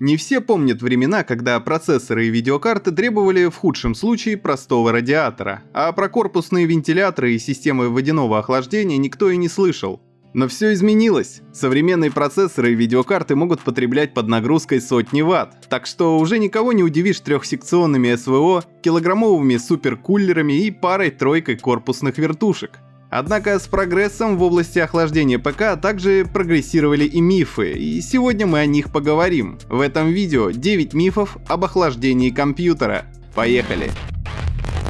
Не все помнят времена, когда процессоры и видеокарты требовали в худшем случае простого радиатора, а про корпусные вентиляторы и системы водяного охлаждения никто и не слышал. Но все изменилось. Современные процессоры и видеокарты могут потреблять под нагрузкой сотни ватт, так что уже никого не удивишь трехсекционными СВО, килограммовыми суперкулерами и парой-тройкой корпусных вертушек. Однако с прогрессом в области охлаждения ПК также прогрессировали и мифы, и сегодня мы о них поговорим. В этом видео 9 мифов об охлаждении компьютера. Поехали!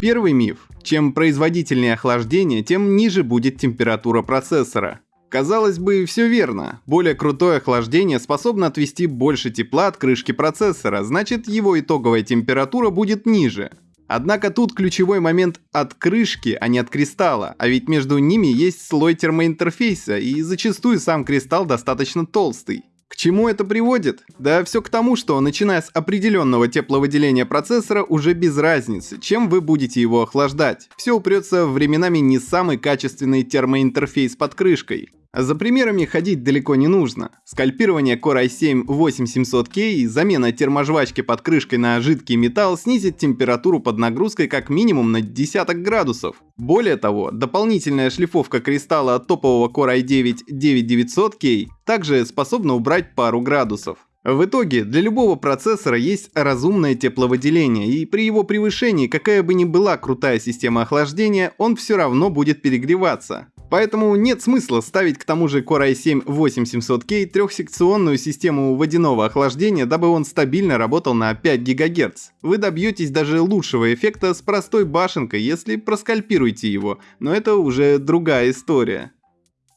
Первый миф. Чем производительнее охлаждение, тем ниже будет температура процессора. Казалось бы, все верно. Более крутое охлаждение способно отвести больше тепла от крышки процессора, значит его итоговая температура будет ниже. Однако тут ключевой момент от крышки, а не от кристалла, а ведь между ними есть слой термоинтерфейса, и зачастую сам кристалл достаточно толстый. К чему это приводит? Да все к тому, что начиная с определенного тепловыделения процессора уже без разницы, чем вы будете его охлаждать. Все упрется временами не самый качественный термоинтерфейс под крышкой. За примерами ходить далеко не нужно. Скальпирование Core i7-8700K и замена терможвачки под крышкой на жидкий металл снизит температуру под нагрузкой как минимум на десяток градусов. Более того, дополнительная шлифовка кристалла от топового Core i9-9900K также способна убрать пару градусов. В итоге, для любого процессора есть разумное тепловыделение, и при его превышении, какая бы ни была крутая система охлаждения, он все равно будет перегреваться. Поэтому нет смысла ставить к тому же Core i7-8700K трехсекционную систему водяного охлаждения, дабы он стабильно работал на 5 ГГц. Вы добьетесь даже лучшего эффекта с простой башенкой, если проскальпируете его, но это уже другая история.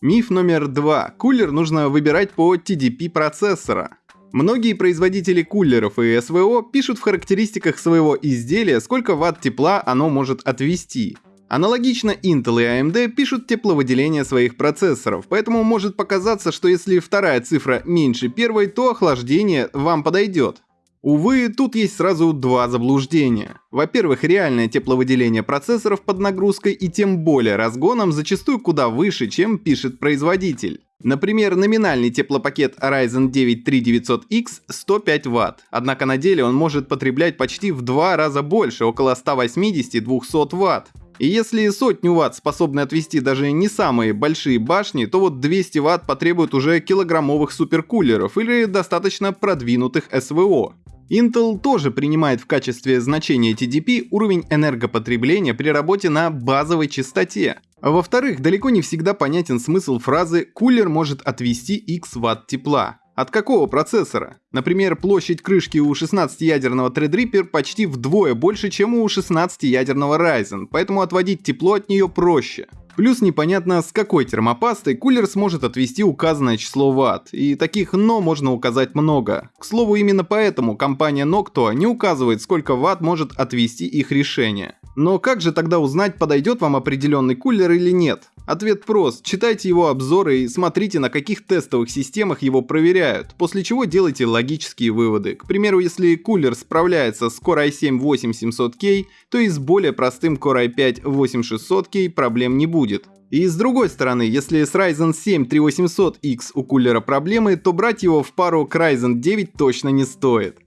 Миф номер два. Кулер нужно выбирать по TDP процессора. Многие производители кулеров и СВО пишут в характеристиках своего изделия, сколько ватт тепла оно может отвести. Аналогично Intel и AMD пишут тепловыделение своих процессоров, поэтому может показаться, что если вторая цифра меньше первой, то охлаждение вам подойдет. Увы, тут есть сразу два заблуждения. Во-первых, реальное тепловыделение процессоров под нагрузкой и тем более разгоном зачастую куда выше, чем пишет производитель. Например, номинальный теплопакет Ryzen 9 3900X 105 Вт, однако на деле он может потреблять почти в два раза больше, около 180-200 Вт. И если сотню ватт способны отвести даже не самые большие башни, то вот 200 ватт потребует уже килограммовых суперкулеров или достаточно продвинутых СВО. Intel тоже принимает в качестве значения TDP уровень энергопотребления при работе на базовой частоте. Во-вторых, далеко не всегда понятен смысл фразы «кулер может отвести x ватт тепла». От какого процессора? Например, площадь крышки у 16-ядерного Threadripper почти вдвое больше, чем у 16-ядерного Ryzen, поэтому отводить тепло от нее проще. Плюс непонятно, с какой термопастой кулер сможет отвести указанное число ватт, и таких «но» можно указать много. К слову, именно поэтому компания Noctua не указывает, сколько ватт может отвести их решение. Но как же тогда узнать, подойдет вам определенный кулер или нет? Ответ прост. Читайте его обзоры и смотрите, на каких тестовых системах его проверяют, после чего делайте логические выводы. К примеру, если кулер справляется с Core i7-8700K, то и с более простым Core i5-8600K проблем не будет. И с другой стороны, если с Ryzen 7 3800X у кулера проблемы, то брать его в пару к Ryzen 9 точно не стоит.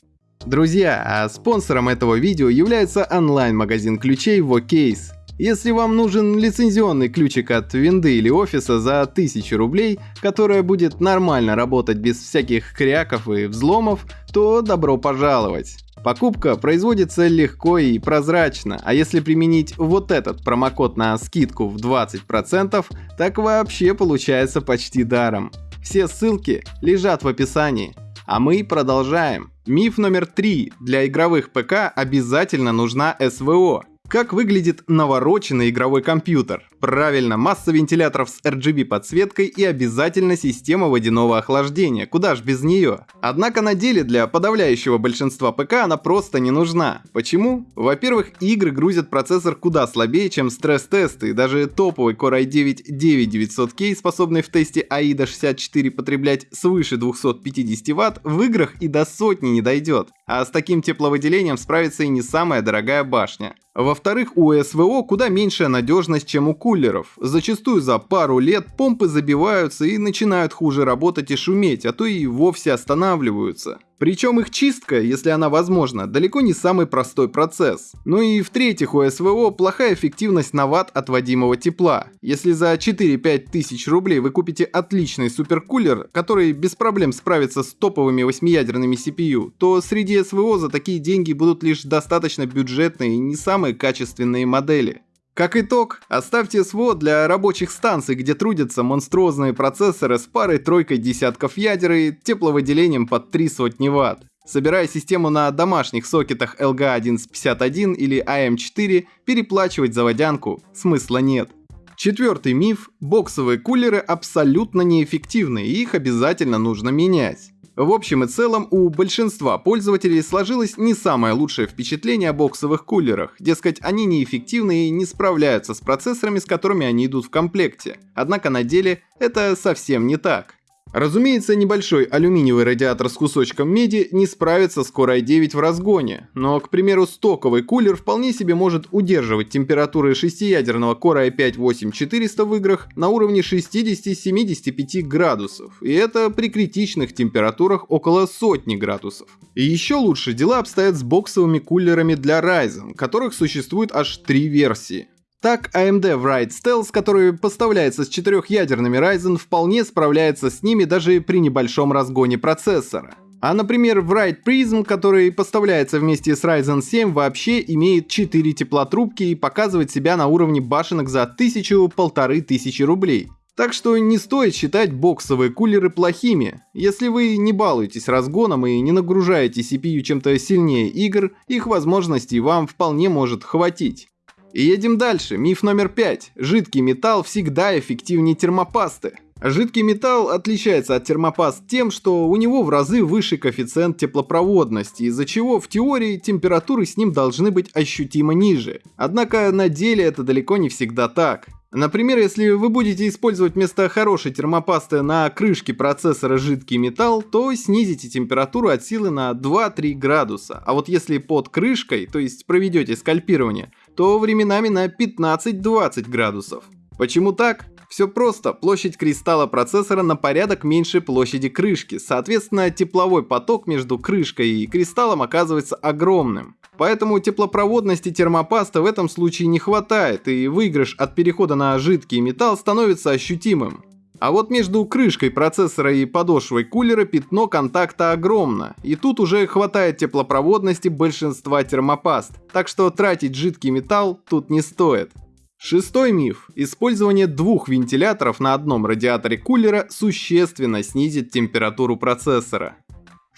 Друзья, а спонсором этого видео является онлайн-магазин ключей VoCase. Если вам нужен лицензионный ключик от винды или офиса за 1000 рублей, которая будет нормально работать без всяких кряков и взломов, то добро пожаловать. Покупка производится легко и прозрачно, а если применить вот этот промокод на скидку в 20%, так вообще получается почти даром. Все ссылки лежат в описании. А мы продолжаем. Миф номер три. Для игровых ПК обязательно нужна СВО. Как выглядит навороченный игровой компьютер? Правильно, масса вентиляторов с RGB подсветкой и обязательно система водяного охлаждения, куда ж без нее. Однако на деле для подавляющего большинства ПК она просто не нужна. Почему? Во-первых, игры грузят процессор куда слабее, чем стресс-тесты, и даже топовый Core i9-9900K, способный в тесте AIDA 64 потреблять свыше 250 Вт, в играх и до сотни не дойдет. А с таким тепловыделением справится и не самая дорогая башня. Во-вторых, у СВО куда меньшая надежность, чем у кулеров. Зачастую за пару лет помпы забиваются и начинают хуже работать и шуметь, а то и вовсе останавливаются. Причем их чистка, если она возможна, далеко не самый простой процесс. Ну и в-третьих, у СВО плохая эффективность на ватт отводимого тепла. Если за 4-5 тысяч рублей вы купите отличный суперкулер, который без проблем справится с топовыми восьмиядерными CPU, то среди СВО за такие деньги будут лишь достаточно бюджетные и не самые качественные модели. Как итог, оставьте СВО для рабочих станций, где трудятся монструозные процессоры с парой-тройкой десятков ядер и тепловыделением под 3 сотни ватт. Собирая систему на домашних сокетах LG1151 или AM4, переплачивать за водянку смысла нет. Четвертый миф – боксовые кулеры абсолютно неэффективны и их обязательно нужно менять. В общем и целом, у большинства пользователей сложилось не самое лучшее впечатление о боксовых кулерах, дескать, они неэффективны и не справляются с процессорами, с которыми они идут в комплекте. Однако на деле это совсем не так. Разумеется, небольшой алюминиевый радиатор с кусочком меди не справится с Core i9 в разгоне, но, к примеру, стоковый кулер вполне себе может удерживать температуры шестиядерного Core i5-8400 в играх на уровне 60-75 градусов, и это при критичных температурах около сотни градусов. И еще лучше дела обстоят с боксовыми кулерами для Ryzen, которых существует аж три версии. Так, AMD Wright Stealth, который поставляется с четырехъядерными Ryzen, вполне справляется с ними даже при небольшом разгоне процессора. А, например, Wright Prism, который поставляется вместе с Ryzen 7, вообще имеет 4 теплотрубки и показывает себя на уровне башенок за 1000-1500 рублей. Так что не стоит считать боксовые кулеры плохими. Если вы не балуетесь разгоном и не нагружаете CPU чем-то сильнее игр, их возможностей вам вполне может хватить. И едем дальше. Миф номер пять. Жидкий металл всегда эффективнее термопасты. Жидкий металл отличается от термопаст тем, что у него в разы выше коэффициент теплопроводности, из-за чего в теории температуры с ним должны быть ощутимо ниже. Однако на деле это далеко не всегда так. Например, если вы будете использовать вместо хорошей термопасты на крышке процессора жидкий металл, то снизите температуру от силы на 2-3 градуса. А вот если под крышкой, то есть проведете скальпирование, то временами на 15-20 градусов. Почему так? Все просто, площадь кристалла процессора на порядок меньше площади крышки, соответственно тепловой поток между крышкой и кристаллом оказывается огромным. Поэтому теплопроводности термопаста в этом случае не хватает, и выигрыш от перехода на жидкий металл становится ощутимым. А вот между крышкой процессора и подошвой кулера пятно контакта огромно, и тут уже хватает теплопроводности большинства термопаст, так что тратить жидкий металл тут не стоит. Шестой миф. Использование двух вентиляторов на одном радиаторе кулера существенно снизит температуру процессора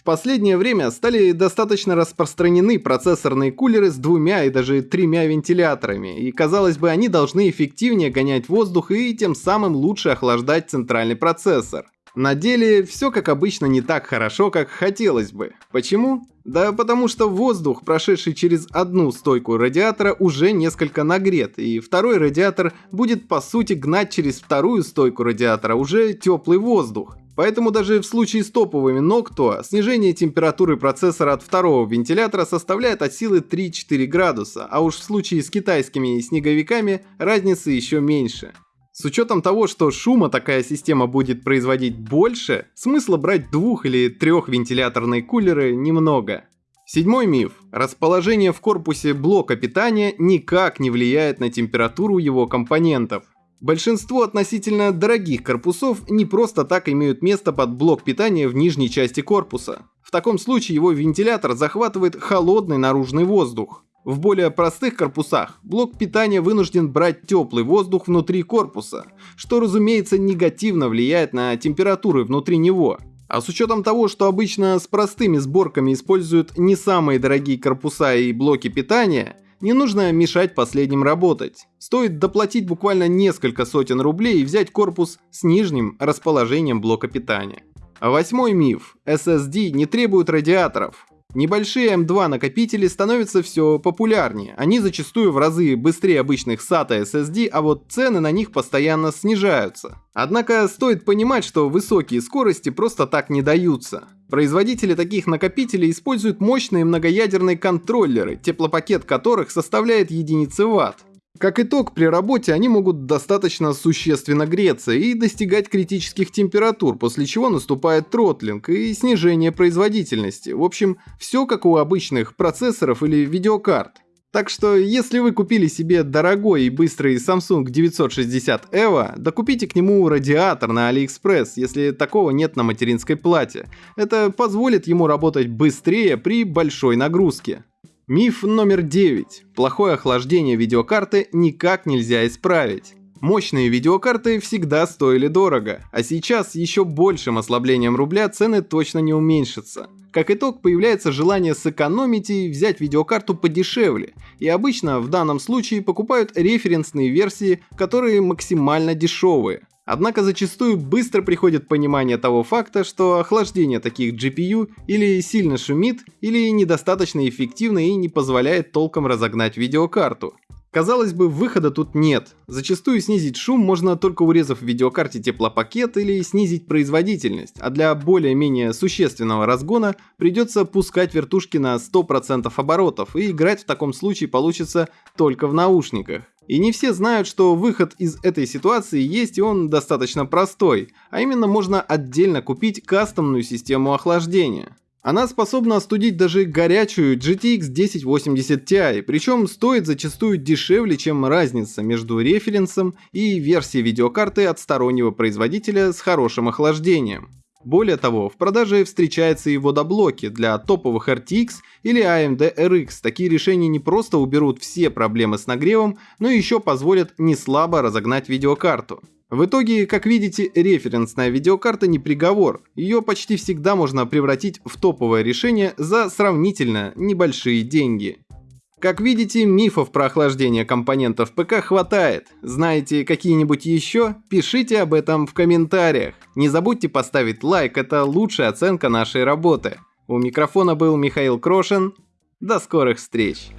последнее время стали достаточно распространены процессорные кулеры с двумя и даже тремя вентиляторами, и казалось бы они должны эффективнее гонять воздух и тем самым лучше охлаждать центральный процессор. На деле все как обычно не так хорошо, как хотелось бы. Почему? Да потому что воздух, прошедший через одну стойку радиатора, уже несколько нагрет, и второй радиатор будет по сути гнать через вторую стойку радиатора уже теплый воздух. Поэтому даже в случае с топовыми Noctua снижение температуры процессора от второго вентилятора составляет от силы 3-4 градуса, а уж в случае с китайскими снеговиками разница еще меньше. С учетом того, что шума такая система будет производить больше, смысла брать двух- или трехвентиляторные кулеры немного. Седьмой миф. Расположение в корпусе блока питания никак не влияет на температуру его компонентов. Большинство относительно дорогих корпусов не просто так имеют место под блок питания в нижней части корпуса. В таком случае его вентилятор захватывает холодный наружный воздух. В более простых корпусах блок питания вынужден брать теплый воздух внутри корпуса, что разумеется негативно влияет на температуры внутри него. А с учетом того, что обычно с простыми сборками используют не самые дорогие корпуса и блоки питания, не нужно мешать последним работать. Стоит доплатить буквально несколько сотен рублей и взять корпус с нижним расположением блока питания. Восьмой миф. SSD не требуют радиаторов. Небольшие M2 накопители становятся все популярнее. Они зачастую в разы быстрее обычных SATA SSD, а вот цены на них постоянно снижаются. Однако стоит понимать, что высокие скорости просто так не даются. Производители таких накопителей используют мощные многоядерные контроллеры, теплопакет которых составляет единицы ватт. Как итог, при работе они могут достаточно существенно греться и достигать критических температур, после чего наступает тротлинг и снижение производительности. В общем, все как у обычных процессоров или видеокарт. Так что, если вы купили себе дорогой и быстрый Samsung 960 EVO, докупите к нему радиатор на AliExpress, если такого нет на материнской плате. Это позволит ему работать быстрее при большой нагрузке. Миф номер 9. Плохое охлаждение видеокарты никак нельзя исправить. Мощные видеокарты всегда стоили дорого, а сейчас еще большим ослаблением рубля цены точно не уменьшатся. Как итог, появляется желание сэкономить и взять видеокарту подешевле, и обычно в данном случае покупают референсные версии, которые максимально дешевые. Однако зачастую быстро приходит понимание того факта, что охлаждение таких GPU или сильно шумит, или недостаточно эффективно и не позволяет толком разогнать видеокарту. Казалось бы, выхода тут нет. Зачастую снизить шум можно только урезав в видеокарте теплопакет или снизить производительность, а для более-менее существенного разгона придется пускать вертушки на 100% оборотов, и играть в таком случае получится только в наушниках. И не все знают, что выход из этой ситуации есть и он достаточно простой, а именно можно отдельно купить кастомную систему охлаждения. Она способна остудить даже горячую GTX 1080 Ti, причем стоит зачастую дешевле, чем разница между референсом и версией видеокарты от стороннего производителя с хорошим охлаждением. Более того, в продаже встречаются и водоблоки для топовых RTX или AMD RX. Такие решения не просто уберут все проблемы с нагревом, но еще позволят не слабо разогнать видеокарту. В итоге, как видите, референсная видеокарта не приговор, ее почти всегда можно превратить в топовое решение за сравнительно небольшие деньги. Как видите, мифов про охлаждение компонентов ПК хватает. Знаете какие-нибудь еще? Пишите об этом в комментариях. Не забудьте поставить лайк, это лучшая оценка нашей работы. У микрофона был Михаил Крошин. До скорых встреч!